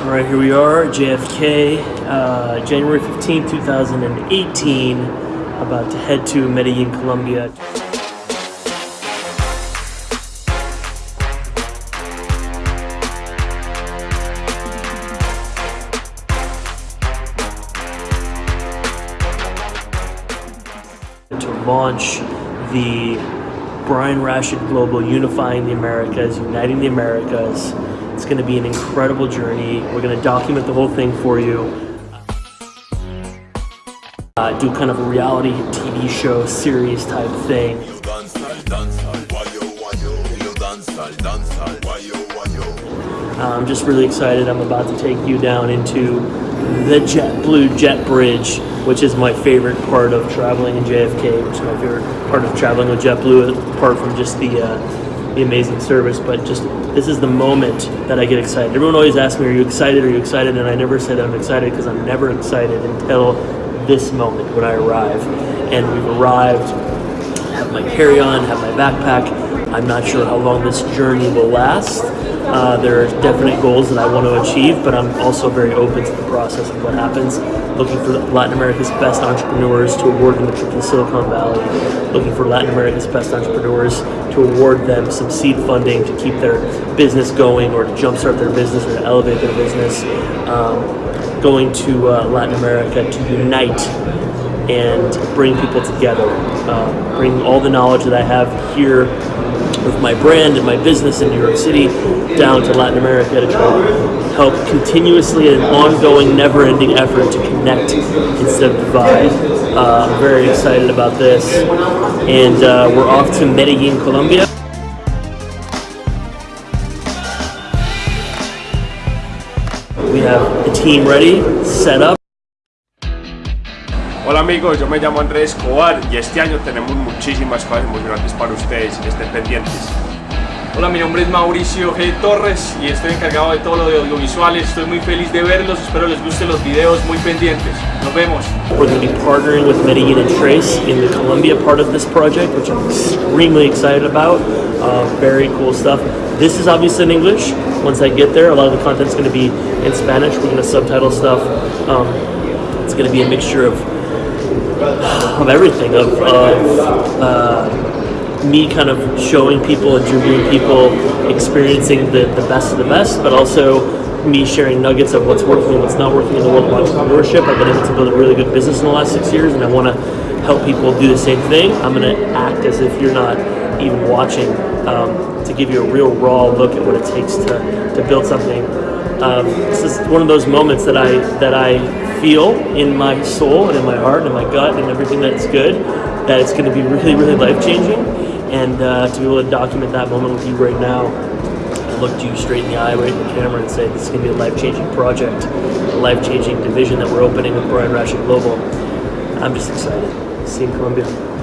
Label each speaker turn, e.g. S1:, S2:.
S1: All right, here we are, JFK, uh, January 15, 2018. About to head to Medellin, Colombia. To launch the Brian Rashid Global Unifying the Americas, Uniting the Americas. It's going to be an incredible journey. We're going to document the whole thing for you. Uh, do kind of a reality TV show series type thing. Uh, I'm just really excited. I'm about to take you down into the JetBlue Jet Bridge, which is my favorite part of traveling in JFK, which is my favorite part of traveling with JetBlue, apart from just the uh, the amazing service. But just this is the moment that I get excited. Everyone always asks me, "Are you excited? Are you excited?" And I never that I'm excited because I'm never excited until this moment when I arrive. And we've arrived. My carry-on, have my backpack. I'm not sure how long this journey will last. Uh, there are definite goals that I want to achieve, but I'm also very open to the process of what happens. Looking for Latin America's best entrepreneurs to award them a trip to Silicon Valley. Looking for Latin America's best entrepreneurs to award them some seed funding to keep their business going or to jumpstart their business or to elevate their business. Um, going to uh, Latin America to unite and bring people together. Uh, bring all the knowledge that I have here with my brand and my business in New York City down to Latin America to try to help continuously an ongoing, never-ending effort to connect instead of divide. Uh, I'm very excited about this, and uh, we're off to Medellin, Colombia. We have the team ready, set up.
S2: Hola amigos, yo me llamo Andrés Escobar y este año tenemos muchísimas cosas muy grandes para ustedes, estén pendientes.
S3: Hola, mi nombre es Mauricio G. Torres y estoy encargado de todo lo de audiovisuales. Estoy muy feliz de verlos, espero les gusten los videos, muy pendientes. Nos vemos.
S1: We're going to be partnering with Medellin and Trace in the Colombia part of this project, which I'm extremely excited about. Uh, very cool stuff. This is obviously in English. Once I get there, a lot of the content is going to be in Spanish. We're going to subtitle stuff. Um, it's going to be a mixture of of everything of, of uh, me kind of showing people, and interviewing people, experiencing the, the best of the best, but also me sharing nuggets of what's working and what's not working in the world of entrepreneurship. I've been able to build a really good business in the last six years, and I want to help people do the same thing. I'm going to act as if you're not even watching um, to give you a real raw look at what it takes to, to build something. Um, this is one of those moments that I that I feel in my soul and in my heart and in my gut and everything that's good that it's going to be really really life changing and uh, to be able to document that moment with you right now look you straight in the eye right in the camera and say this is going to be a life changing project a life changing division that we're opening with Brian Rashid Global. I'm just excited. See you in Colombia